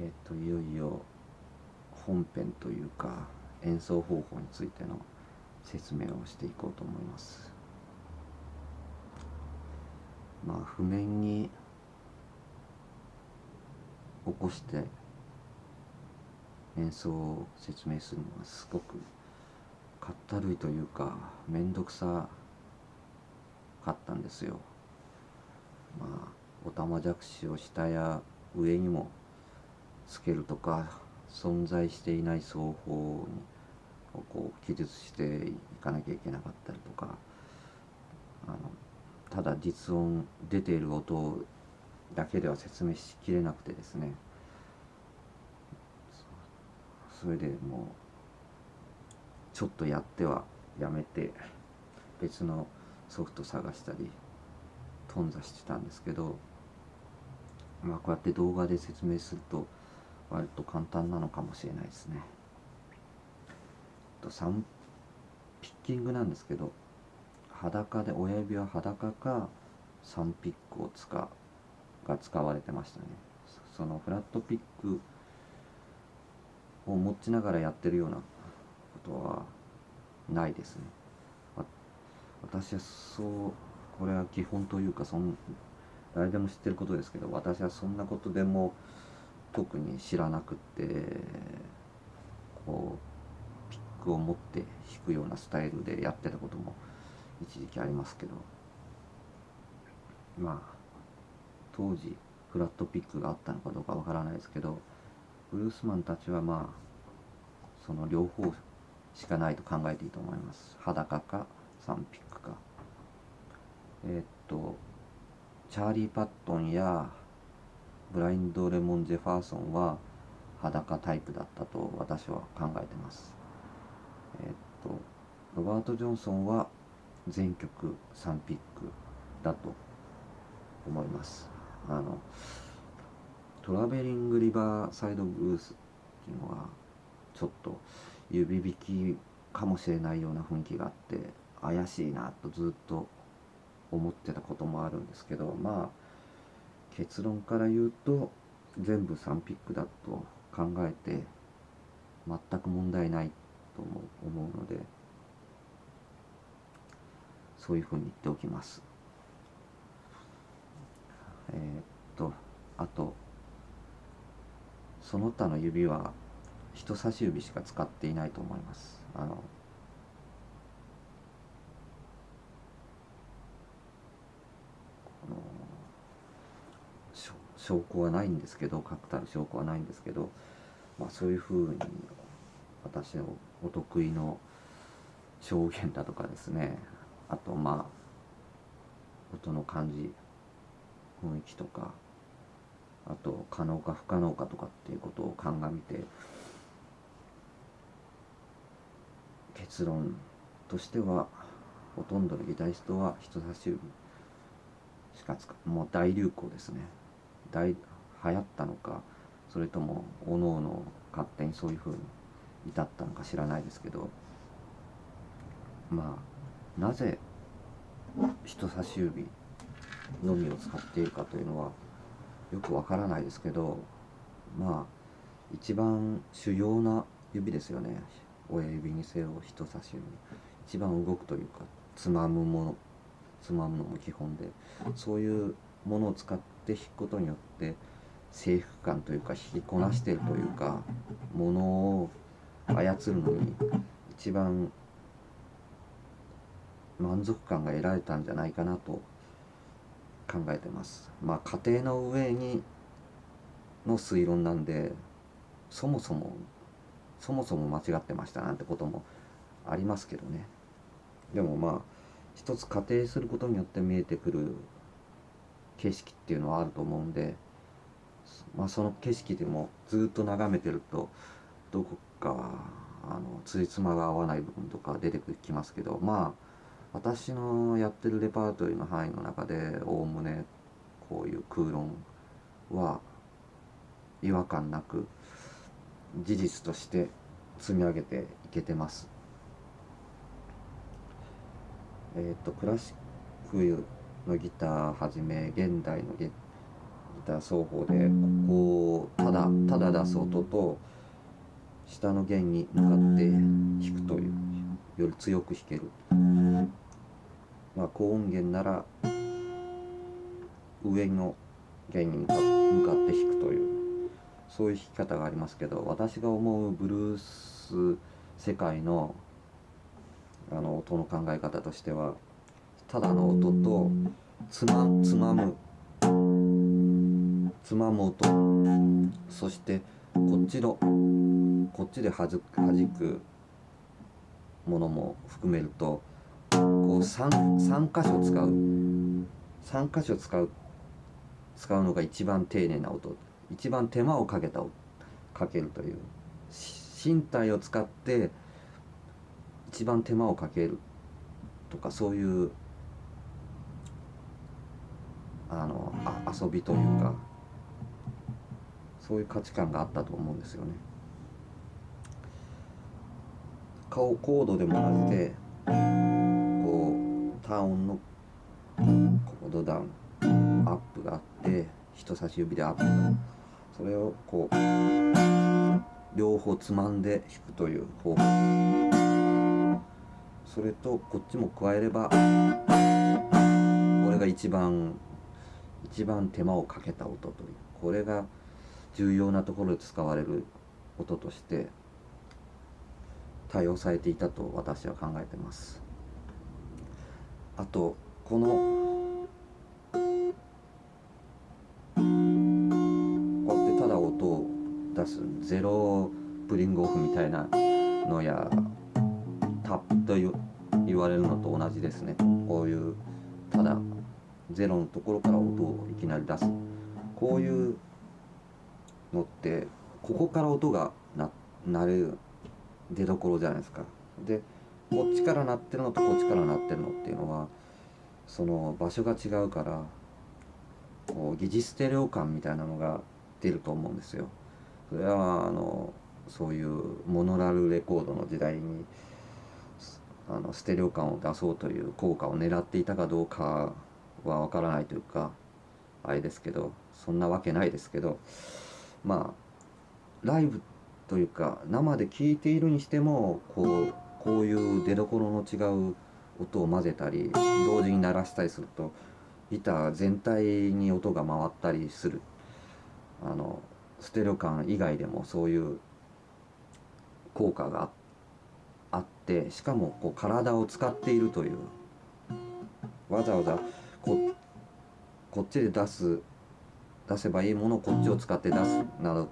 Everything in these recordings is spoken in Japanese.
えっ、といよいよ本編というか演奏方法についての説明をしていこうと思います。まあ譜面に起こして演奏を説明するのはすごくかったるいというか面倒くさかったんですよ。まあおたまじゃくしを下や上にもつけるとか存在していない奏法をこう記述していかなきゃいけなかったりとかあのただ実音出ている音だけでは説明しきれなくてですね。それでもうちょっとやってはやめて別のソフト探したり頓挫してたんですけどまあこうやって動画で説明すると割と簡単なのかもしれないですね。と3ピッキングなんですけど裸で親指は裸か3ピックを使うが使われてましたねそのフラットピックを持ちながらやってるようなことはないですね私はそうこれは基本というかそん誰でも知ってることですけど私はそんなことでも特に知らなくてこうピックを持って弾くようなスタイルでやってたことも一時期ありますけど。まあ当時フラットピックがあったのかどうかわからないですけどブルースマンたちはまあその両方しかないと考えていいと思います。裸か3ピックか。えー、っとチャーリー・パットンやブラインド・レモン・ジェファーソンは裸タイプだったと私は考えてます。え、っとロバート・ジョンソンは全曲3ピックだと思います。あのトラベリング・リバーサイド・ブースっていうのはちょっと指引きかもしれないような雰囲気があって怪しいなとずっと思ってたこともあるんですけどまあ結論から言うと全部3ピックだと考えて全く問題ないと思うのでそういうふうに言っておきます。えー、っとあとその他の指は人差し指しか使っていないと思います。あの証拠はないんですけど確たる証拠はないんですけど、まあ、そういうふうに私のお得意の証言だとかですねあとまあ音の感じ雰囲気とかあと可能か不可能かとかっていうことを鑑みて結論としてはほとんどのギタリストは人差し指しか使うもう大流行ですね。大流行ったのかそれともおのおの勝手にそういうふうに至ったのか知らないですけどまあなぜ人差し指のみを使っているかというのはよくわからないですけどまあ一番主要な指ですよね。親指にせよ人差し指。一番動くというかつまむものつまむのも基本でそういうものを使って弾くことによって征服感というか引きこなしているというかものを操るのに一番満足感が得られたんじゃないかなと考えてます。まあ家庭の上にの推論なんでそもそもそもそも間違ってましたなんてこともありますけどね。でもまあ一つ仮定することによって見えてくる景色っていうのはあると思うんで、まあ、その景色でもずっと眺めてるとどこかあのついつまが合わない部分とか出てきますけどまあ私のやってるレパートリーの範囲の中でおおむねこういう空論は違和感なく事実として積み上げていけてます。えっ、とクラシックのギターはじめ現代のギター奏法でこうただただ出す音と下の弦に向かって弾くというより強く弾ける。まあ高音源なら上の弦に向かって弾くというそういう弾き方がありますけど私が思うブルース世界のあの音の考え方としてはただの音とつまつまむ。つまむ音。そしてこっちのこっちではじくものも含めるとこう 3, 3箇所使う。3箇所使う使うのが一番丁寧な音。一番手間をかけたかけるという。身体を使って一番手間をかけるとかそういうあのあ遊びというかそういう価値観があったと思うんですよね。顔コードでも同じでこうターンのコードダウンアップがあって人差し指でアップがそれをこう両方つまんで弾くという方法それとこっちも加えればこれが一番一番手間をかけた音というこれが重要なところで使われる音として対応されていたと私は考えてます。あとこのこうやってただ音を出すゼロプリングオフみたいなのやタップと言われるのと同じですね。こういう0のところから音をいきなり出すこういうのってここから音が鳴る出どころじゃないですか。でこっちから鳴ってるのとこっちから鳴ってるのっていうのはその場所が違うからこう疑似ステレオ感みたいなのが出ると思うんですよ。それはあのそういうモノラルレコードの時代にあのステレオ感を出そうという効果を狙っていたかどうかはわからないというかあれですけどそんなわけないですけどまあライブというか生で聴いているにしてもこうこういう出どころの違う音を混ぜたり同時に鳴らしたりするとギター全体に音が回ったりする。あのステレオ感以外でもそういう効果があってしかもこう体を使っているという。わざわざここっちで出す出せばいいものをこっちを使って出すなど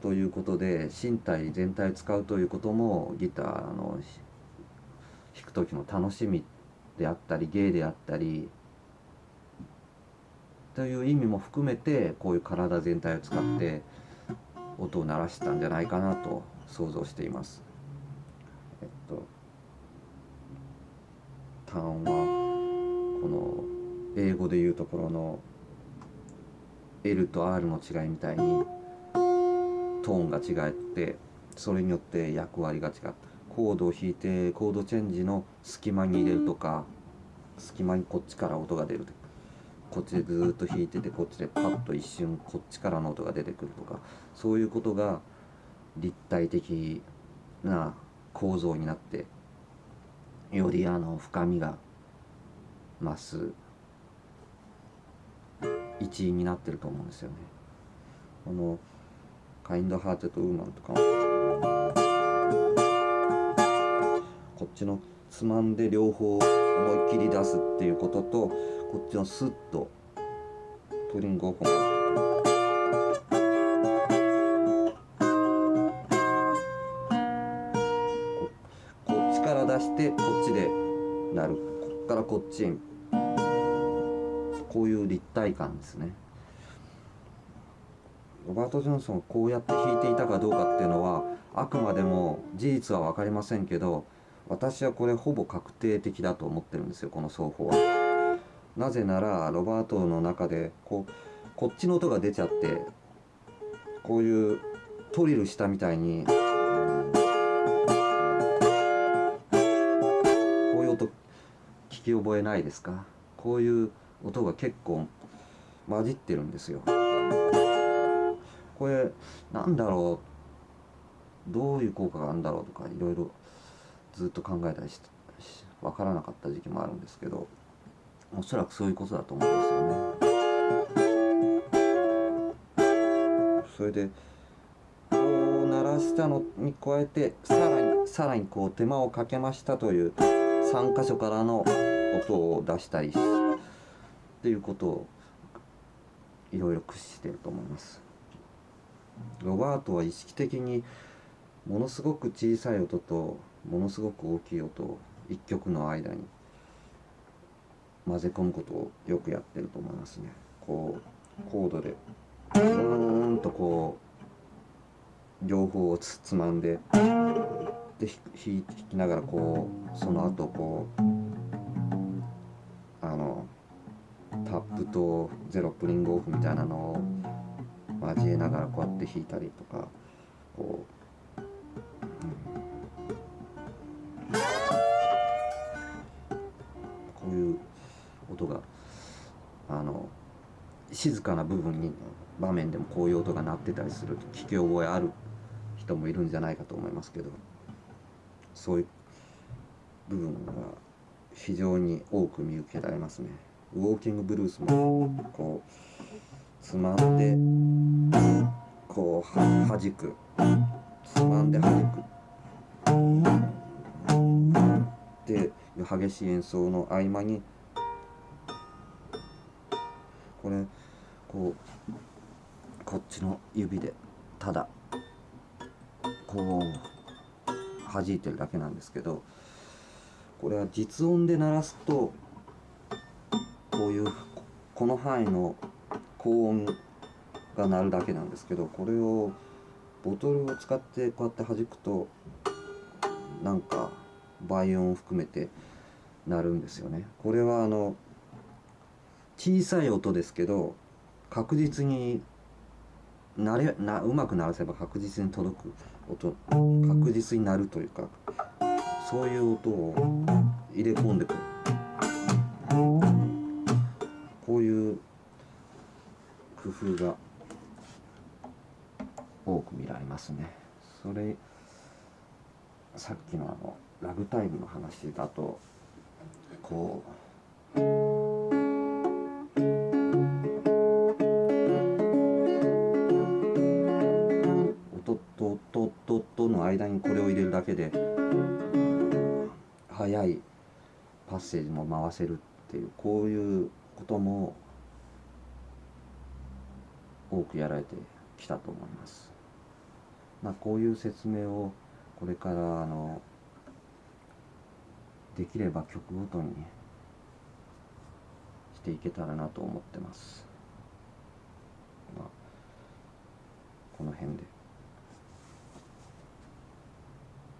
ということで身体全体を使うということもギターの弾く時の楽しみであったり芸であったりという意味も含めてこういう体全体を使って音を鳴らしたんじゃないかなと想像しています。えっと単音はこの英語でいうところの L と R の違いみたいにトーンが違ってそれによって役割が違った。コードを弾いてコードチェンジの隙間に入れるとか隙間にこっちから音が出る。とこっちでずっと弾いててこっちでパッと一瞬こっちからの音が出てくるとかそういうことが立体的な構造になってよりあの深みが増す。一員になってると思うんですよね。あのカインドハーテッドウーマンとか。こっちのつまんで両方思いっきり出すっていうこととこっちのスッとプリングオフこっちから出してこっちでなる。こっからこっちにこういう立体感ですね。ロバート・ジョンソンこうやって弾いていたかどうかっていうのはあくまでも事実は分かりませんけど私はこれほぼ確定的だと思ってるんですよこの奏法は。なぜならロバートの中でこうこっちの音が出ちゃってこういうトリルしたみたいにこういう音聞き覚えないですか？こういう音が結構混じってるんですよ。これなんだろう？どういう効果があるんだろうとかいろいろずっと考えたりして分からなかった時期もあるんですけどおそらくそういうことだと思うんですよね。それでこう鳴らしたのに加えてさらにさらにこう手間をかけましたという3箇所からの音を出したりっていうことをいろいろ駆使してると思います。ロバートは意識的にものすごく小さい音とものすごく大きい音を一曲の間に混ぜ込むことをよくやってると思いますね。こうコードでうーんとこう両方をつつまんでで弾きながらこうその後こうップとゼロプリングオフみたいなのを交えながらこうやって弾いたりとかこう、うん、こういう音があの静かな部分に場面でもこういう音が鳴ってたりすると聞き覚えある人もいるんじゃないかと思いますけどそういう部分が非常に多く見受けられますね。ウォーキングブルースもこうつまんでこうははじく。つまんではじく。で激しい演奏の合間にこれこうこっちの指でただこう弾いてるだけなんですけどこれは実音で鳴らすとこういうこの範囲の高音が鳴るだけなんですけどこれをボトルを使ってこうやって弾くとなんか倍音を含めて鳴るんですよね。これはあの小さい音ですけど確実になれなうまく鳴らせば確実に届く音確実になるというかそういう音を入れ込んでくる工夫が多く見られますね。それさっきのあのラグタイムの話だとこう音とととの間にこれを入れるだけで速いパッセージも回せるっていうこういうことも多くやられてきたと思います。まあ、こういう説明をこれからあのできれば曲ごとにしていけたらなと思ってます。まあ、この辺で。